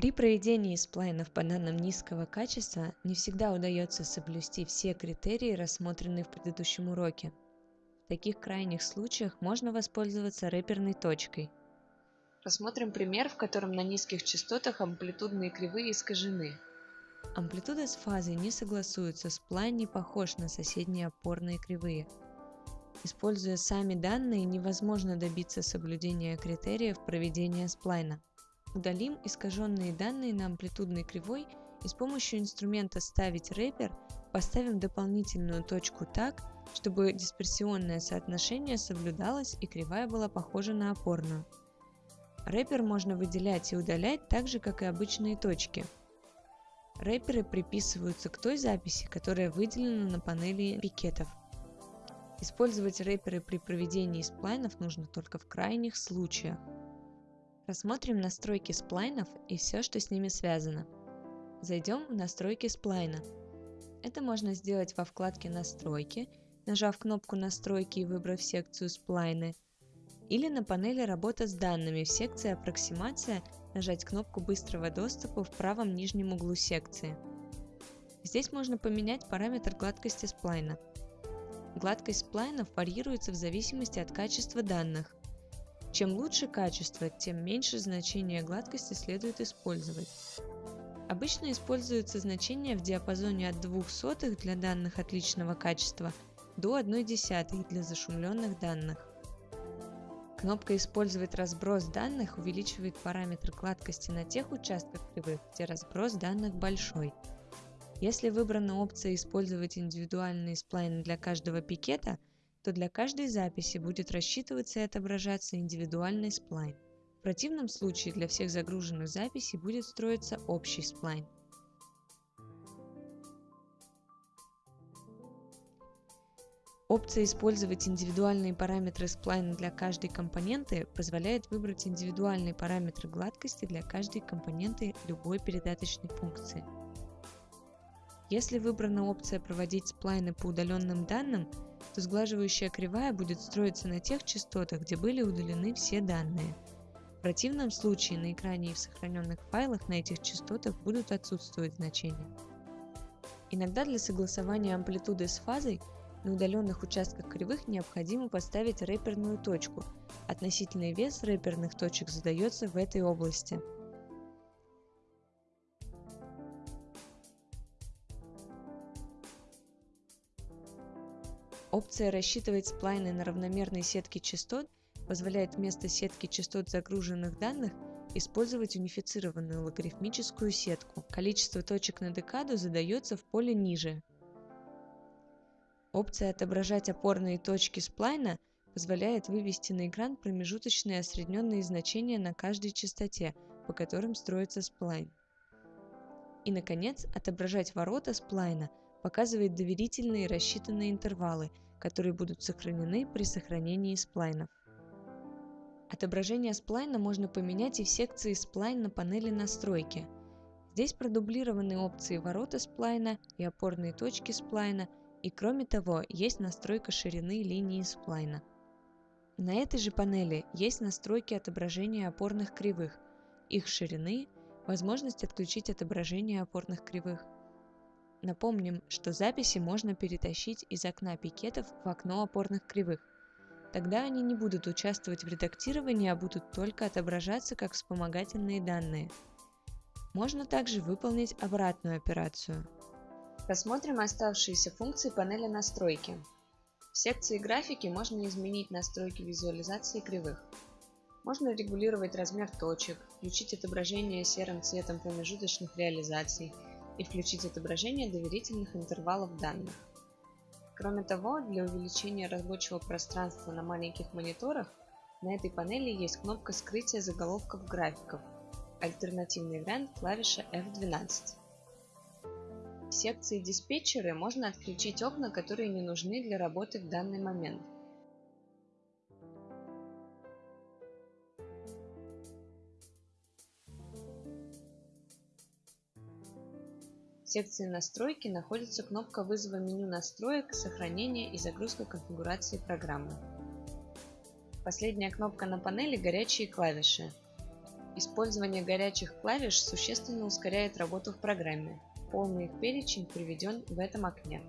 При проведении сплайнов по данным низкого качества не всегда удается соблюсти все критерии, рассмотренные в предыдущем уроке. В таких крайних случаях можно воспользоваться рэперной точкой. Рассмотрим пример, в котором на низких частотах амплитудные кривые искажены. Амплитуда с фазой не согласуется, сплайн не похож на соседние опорные кривые. Используя сами данные, невозможно добиться соблюдения критериев проведения сплайна. Удалим искаженные данные на амплитудной кривой и с помощью инструмента «Ставить рэпер» поставим дополнительную точку так, чтобы дисперсионное соотношение соблюдалось и кривая была похожа на опорную. Рэпер можно выделять и удалять так же, как и обычные точки. Рэперы приписываются к той записи, которая выделена на панели пикетов. Использовать рэперы при проведении сплайнов нужно только в крайних случаях. Рассмотрим настройки сплайнов и все, что с ними связано. Зайдем в настройки сплайна. Это можно сделать во вкладке «Настройки», нажав кнопку «Настройки» и выбрав секцию «Сплайны», или на панели «Работа с данными» в секции «Аппроксимация» нажать кнопку быстрого доступа в правом нижнем углу секции. Здесь можно поменять параметр гладкости сплайна. Гладкость сплайнов варьируется в зависимости от качества данных. Чем лучше качество, тем меньше значение гладкости следует использовать. Обычно используются значения в диапазоне от 0,02 для данных отличного качества до 0,1 для зашумленных данных. Кнопка «Использовать разброс данных» увеличивает параметр гладкости на тех участках кривых, где разброс данных большой. Если выбрана опция «Использовать индивидуальные сплайны для каждого пикета», то для каждой записи будет рассчитываться и отображаться индивидуальный сплайн. В противном случае для всех загруженных записей будет строиться общий сплайн. Опция «Использовать индивидуальные параметры сплайна для каждой компоненты» позволяет выбрать индивидуальные параметры гладкости для каждой компоненты любой передаточной функции. Если выбрана опция «Проводить сплайны по удаленным данным», то сглаживающая кривая будет строиться на тех частотах, где были удалены все данные. В противном случае на экране и в сохраненных файлах на этих частотах будут отсутствовать значения. Иногда для согласования амплитуды с фазой на удаленных участках кривых необходимо поставить рэперную точку. Относительный вес рэперных точек задается в этой области. Опция «Рассчитывать сплайны на равномерной сетке частот» позволяет вместо сетки частот загруженных данных использовать унифицированную логарифмическую сетку. Количество точек на декаду задается в поле ниже. Опция «Отображать опорные точки сплайна» позволяет вывести на экран промежуточные осредненные значения на каждой частоте, по которым строится сплайн. И, наконец, отображать ворота сплайна показывает доверительные рассчитанные интервалы, которые будут сохранены при сохранении сплайнов. Отображение сплайна можно поменять и в секции сплайн на панели настройки. Здесь продублированы опции ворота сплайна и опорные точки сплайна, и кроме того есть настройка ширины линии сплайна. На этой же панели есть настройки отображения опорных кривых, их ширины, возможность отключить отображение опорных кривых. Напомним, что записи можно перетащить из окна пикетов в окно опорных кривых. Тогда они не будут участвовать в редактировании, а будут только отображаться как вспомогательные данные. Можно также выполнить обратную операцию. Рассмотрим оставшиеся функции панели настройки. В секции графики можно изменить настройки визуализации кривых. Можно регулировать размер точек, включить отображение серым цветом промежуточных реализаций – и включить отображение доверительных интервалов данных. Кроме того, для увеличения рабочего пространства на маленьких мониторах на этой панели есть кнопка скрытия заголовков графиков, альтернативный вариант клавиша F12. В секции диспетчеры можно отключить окна, которые не нужны для работы в данный момент – В секции «Настройки» находится кнопка вызова меню настроек, сохранения и загрузка конфигурации программы. Последняя кнопка на панели – горячие клавиши. Использование горячих клавиш существенно ускоряет работу в программе. Полный их перечень приведен в этом окне.